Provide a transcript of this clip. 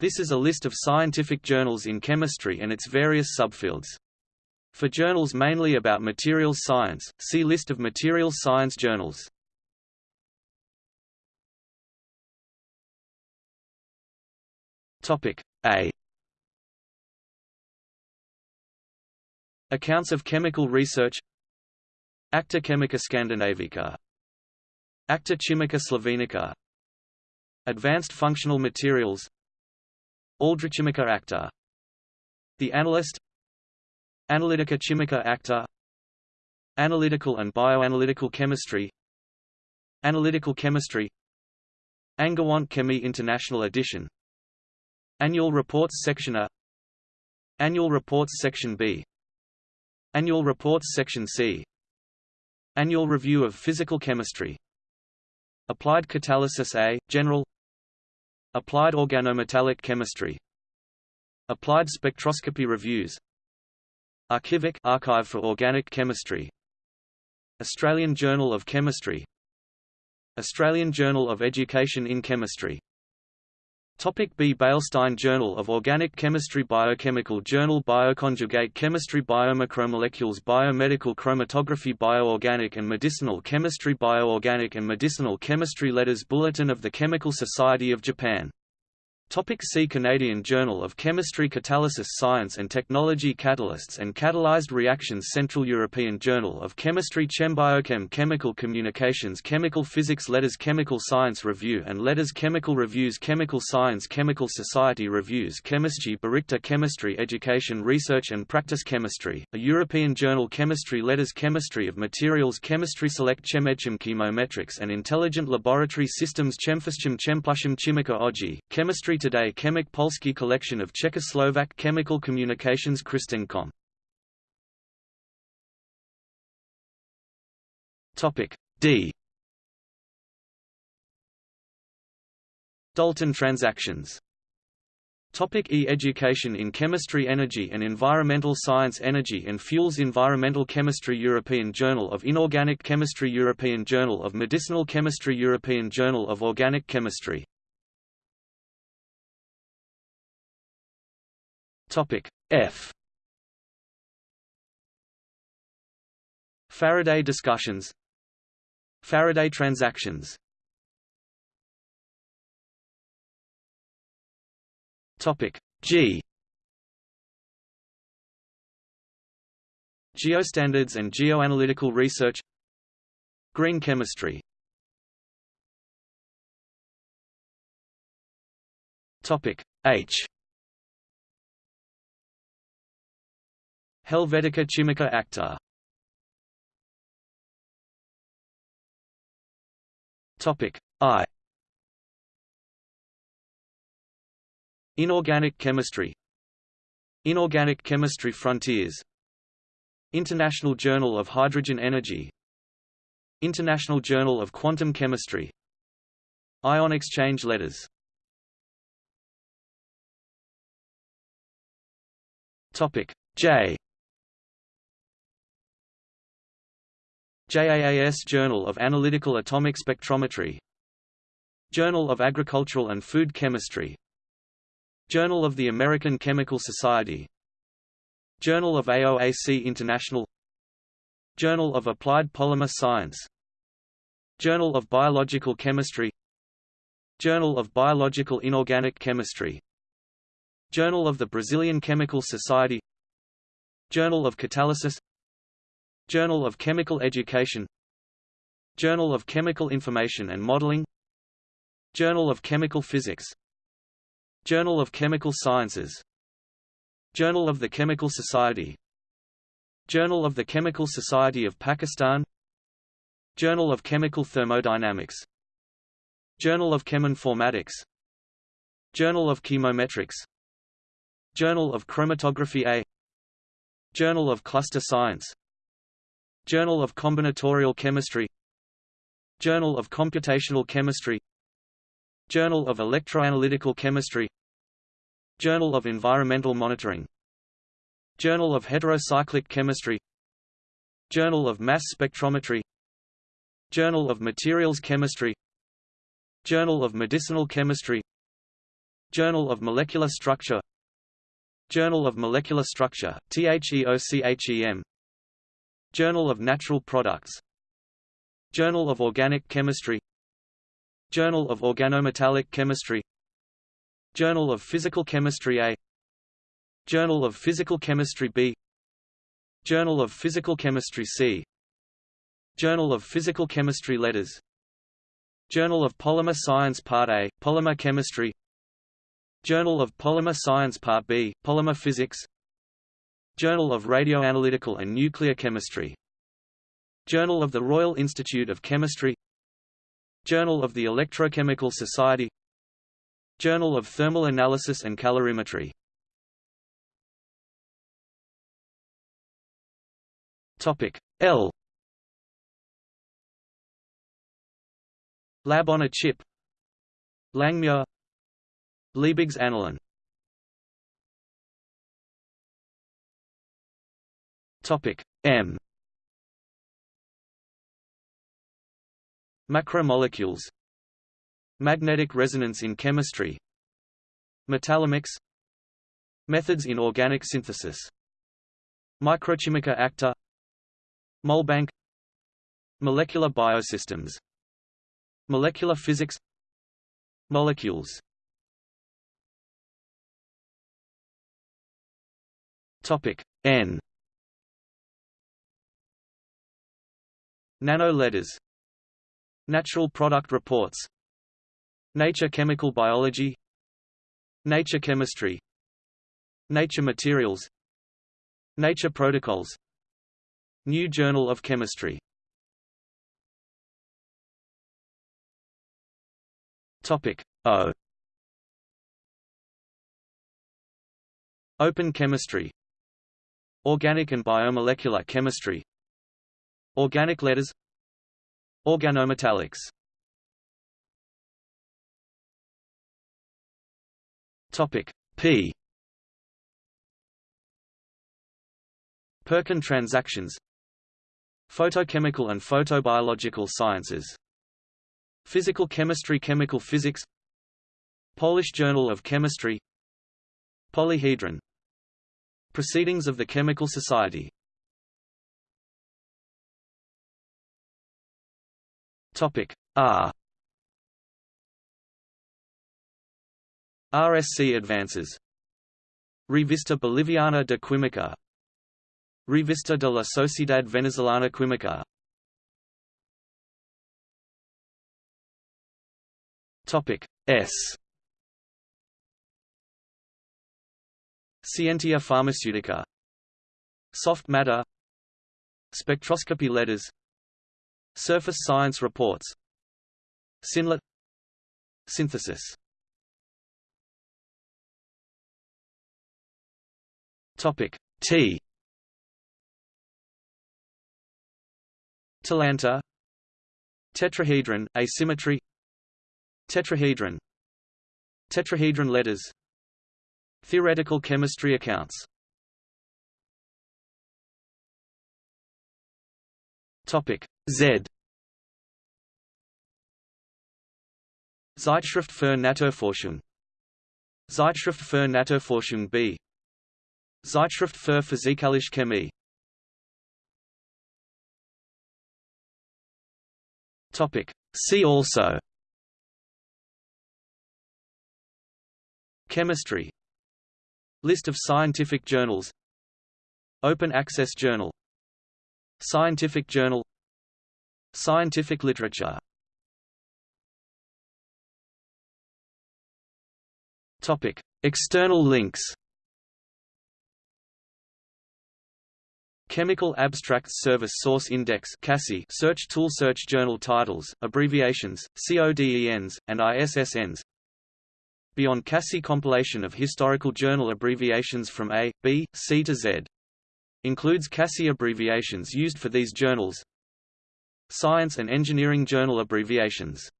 This is a list of scientific journals in chemistry and its various subfields. For journals mainly about materials science, see List of materials science journals. Topic A. Accounts of chemical research. Acta Chemica Scandinavica. Acta Chimica Slovenica Advanced Functional Materials Aldrichimica Acta The Analyst. Analytica Chimica Acta Analytical and Bioanalytical Chemistry. Analytical Chemistry. Angewandte Chemie International Edition. Annual Reports Section A. Annual Reports Section B. Annual Reports Section C. Annual Review of Physical Chemistry. Applied Catalysis A, General Applied Organometallic Chemistry. Applied Spectroscopy Reviews. Arkivoc Archive for Organic Chemistry. Australian Journal of Chemistry. Australian Journal of Education in Chemistry Topic B. Beilstein Journal of Organic Chemistry Biochemical Journal Bioconjugate Chemistry Biomacromolecules Biomedical Chromatography Bioorganic and Medicinal Chemistry Bioorganic and Medicinal Chemistry Letters Bulletin of the Chemical Society of Japan Topic C Canadian Journal of Chemistry Catalysis Science and Technology Catalysts and Catalyzed Reactions Central European Journal of Chemistry Chembiochem Chemical Communications Chemical Physics Letters Chemical Science Review and Letters Chemical Reviews Chemical Science Chemical Society Reviews Chemische Berichte Chemistry Education Research and Practice Chemistry, a European journal Chemistry Letters Chemistry of Materials Chemistry Select ChemMedChem Chemometrics and Intelligent Laboratory Systems ChemPhysChem ChemPlusChem Chimica Oggi, Chemistry today Chemik Polski collection of Czechoslovak chemical communications CrystEngComm. Topic D. Dalton transactions Topic e Education in Chemistry Energy and Environmental Science Energy and Fuels Environmental Chemistry European Journal of Inorganic Chemistry European Journal of Medicinal Chemistry European Journal of Organic Chemistry Topic F. Faraday discussions. Faraday transactions. Topic G. Geostandards and geoanalytical research. Green chemistry. Topic H Helvetica Chimica Acta. Topic I. Inorganic chemistry. Inorganic chemistry frontiers. International Journal of Hydrogen Energy. International Journal of Quantum Chemistry. Ion exchange letters. Topic J JAAS Journal of Analytical Atomic Spectrometry Journal of Agricultural and Food Chemistry Journal of the American Chemical Society Journal of AOAC International Journal of Applied Polymer Science Journal of Biological Chemistry Journal of Biological Inorganic Chemistry Journal of the Brazilian Chemical Society Journal of Catalysis Journal of Chemical Education Journal of Chemical Information and Modeling Journal of Chemical Physics Journal of Chemical Sciences Journal of the Chemical Society Journal of the Chemical Society of Pakistan Journal of Chemical Thermodynamics Journal of Cheminformatics Journal of Chemometrics Journal of Chromatography A Journal of Cluster Science Journal of Combinatorial Chemistry Journal of Computational Chemistry Journal of Electroanalytical Chemistry Journal of Environmental Monitoring Journal of Heterocyclic Chemistry Journal of Mass Spectrometry Journal of Materials Chemistry Journal of Medicinal Chemistry Journal of Molecular Structure Journal of Molecular Structure, THEOCHEM Journal of Natural Products. Journal of Organic Chemistry. Journal of Organometallic Chemistry. Journal of Physical Chemistry A. Journal of Physical Chemistry B. Journal of Physical Chemistry C. Journal of Physical Chemistry Letters. Journal of Polymer Science Part A, Polymer Chemistry. Journal of Polymer Science Part B, Polymer Physics Journal of Radioanalytical and Nuclear Chemistry. Journal of the Royal Institute of Chemistry. Journal of the Electrochemical Society. Journal of Thermal Analysis and Calorimetry. Topic L. Lab on a chip. Langmuir. Liebig's Annalen Topic M. Macromolecules. Magnetic resonance in chemistry. Metallomics. Methods in organic synthesis. Microchimica acta Molbank. Molecular biosystems. Molecular physics. Molecules. Topic N Nano letters Natural product reports Nature Chemical Biology Nature Chemistry Nature Materials Nature Protocols New Journal of Chemistry. Topic O. Open chemistry Organic and biomolecular chemistry Organic letters. Organometallics. Topic P. Perkin transactions. Photochemical and photobiological sciences. Physical chemistry Chemical physics. Polish Journal of Chemistry. Polyhedron. Proceedings of the Chemical Society Topic R. RSC advances. Revista Boliviana de Química. Revista de la Sociedad Venezolana Química. Topic S. Scientia Pharmaceutica Soft matter. Spectroscopy letters Surface science reports. Synlett Synthesis. Topic T. Talanta. Tetrahedron, asymmetry. Tetrahedron. Tetrahedron letters. Theoretical chemistry accounts Topic Z. Zeitschrift für Naturforschung Zeitschrift für Naturforschung B. Zeitschrift für Physikalische Chemie. Topic See also. Chemistry. List of scientific journals. Open Access Journal Scientific Journal Scientific literature Topic. External links Chemical Abstracts Service Source Index search tool Search journal titles, abbreviations, CODENs, and ISSNs Beyond CASSI compilation of historical journal abbreviations from A, B, C to Z. Includes CASSI abbreviations used for these journals. Science and Engineering Journal abbreviations